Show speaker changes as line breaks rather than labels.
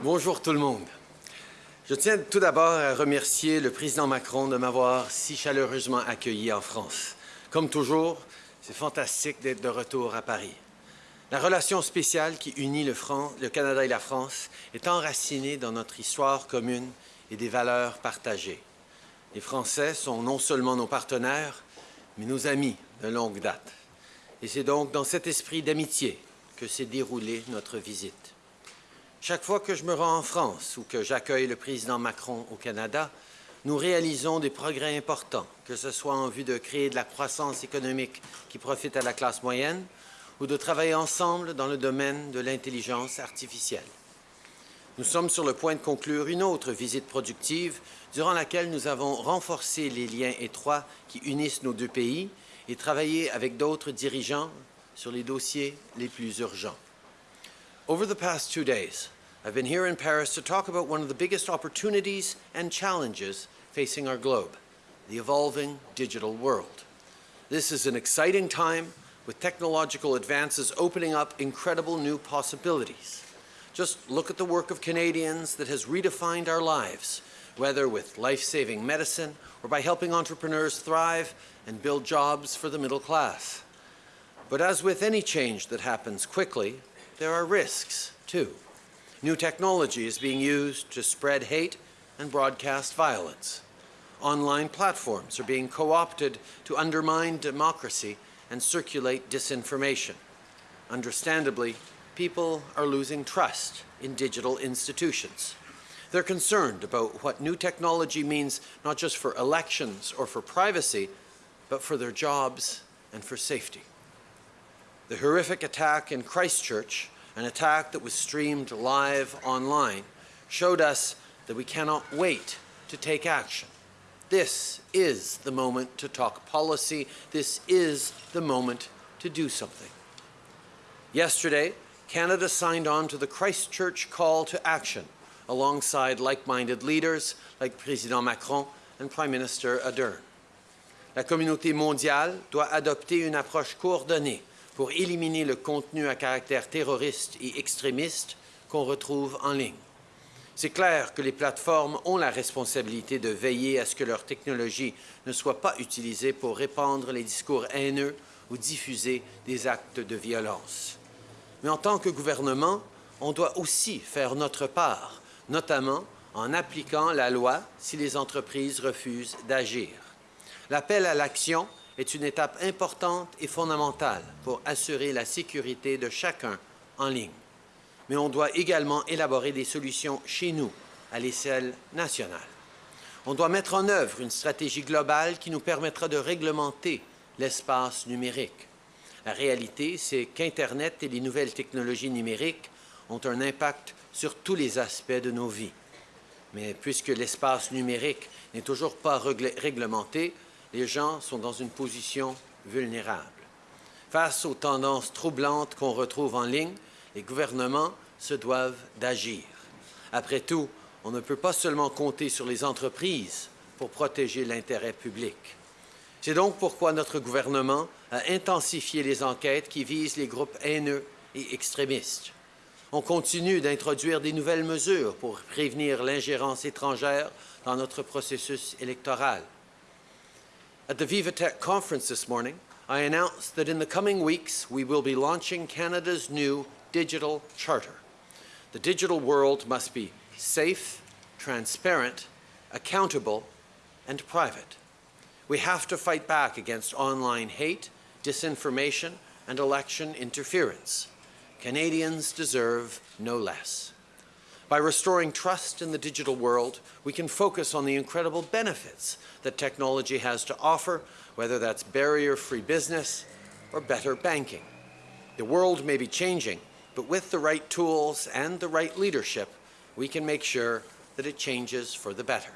Bonjour tout le monde. Je tiens tout d'abord à remercier le président Macron de m'avoir si chaleureusement accueilli en France. Comme toujours, c'est fantastique d'être de retour à Paris. La relation spéciale qui unit le, Canada et la France est enracinée dans notre histoire commune et des valeurs partagées. Les Français sont non seulement nos partenaires, mais nos amis de longue date. Et c'est donc dans cet esprit d'amitié que s'est déroulée notre visite. Chaque fois que je me rends en France ou que j'accueille le président Macron au Canada, nous réalisons des progrès importants, que ce soit en vue de créer de la croissance économique qui profite à la classe moyenne ou de travailler ensemble dans le domaine de l'intelligence artificielle. Nous sommes sur le point de conclure une autre visite productive durant laquelle nous avons renforcé les liens étroits qui unissent nos deux pays et travaillé avec d'autres dirigeants sur les dossiers les plus urgents. Over the past two days, I've been here in Paris to talk about one of the biggest opportunities and challenges facing our globe, the evolving digital world. This is an exciting time with technological advances opening up incredible new possibilities. Just look at the work of Canadians that has redefined our lives, whether with life-saving medicine or by helping entrepreneurs thrive and build jobs for the middle class. But as with any change that happens quickly, there are risks, too. New technology is being used to spread hate and broadcast violence. Online platforms are being co-opted to undermine democracy and circulate disinformation. Understandably, people are losing trust in digital institutions. They're concerned about what new technology means not just for elections or for privacy, but for their jobs and for safety. The horrific attack in Christchurch an attack that was streamed live online, showed us that we cannot wait to take action. This is the moment to talk policy. This is the moment to do something. Yesterday, Canada signed on to the Christchurch call to action alongside like-minded leaders like Président Macron and Prime Minister Ardern. La communauté mondiale doit adopter une approche coordonnée pour éliminer le contenu à caractère terroriste et extrémiste qu'on retrouve en ligne. C'est clair que les plateformes ont la responsabilité de veiller à ce que leur technologie ne soit pas utilisée pour répandre les discours haineux ou diffuser des actes de violence. Mais en tant que gouvernement, on doit aussi faire notre part, notamment en appliquant la loi si les entreprises refusent d'agir. L'appel à l'action est une étape importante et fondamentale pour assurer la sécurité de chacun en ligne. Mais on doit également élaborer des solutions chez nous, à l'échelle nationale. On doit mettre en œuvre une stratégie globale qui nous permettra de réglementer l'espace numérique. La réalité, c'est qu'Internet et les nouvelles technologies numériques ont un impact sur tous les aspects de nos vies. Mais puisque l'espace numérique n'est toujours pas réglementé, les gens sont dans une position vulnérable. Face aux tendances troublantes qu'on retrouve en ligne, les gouvernements se doivent d'agir. Après tout, on ne peut pas seulement compter sur les entreprises pour protéger l'intérêt public. C'est donc pourquoi notre gouvernement a intensifié les enquêtes qui visent les groupes haineux et extrémistes. On continue d'introduire des nouvelles mesures pour prévenir l'ingérence étrangère dans notre processus électoral. At the VivaTech conference this morning, I announced that in the coming weeks, we will be launching Canada's new digital charter. The digital world must be safe, transparent, accountable, and private. We have to fight back against online hate, disinformation, and election interference. Canadians deserve no less. By restoring trust in the digital world, we can focus on the incredible benefits that technology has to offer, whether that's barrier-free business or better banking. The world may be changing, but with the right tools and the right leadership, we can make sure that it changes for the better.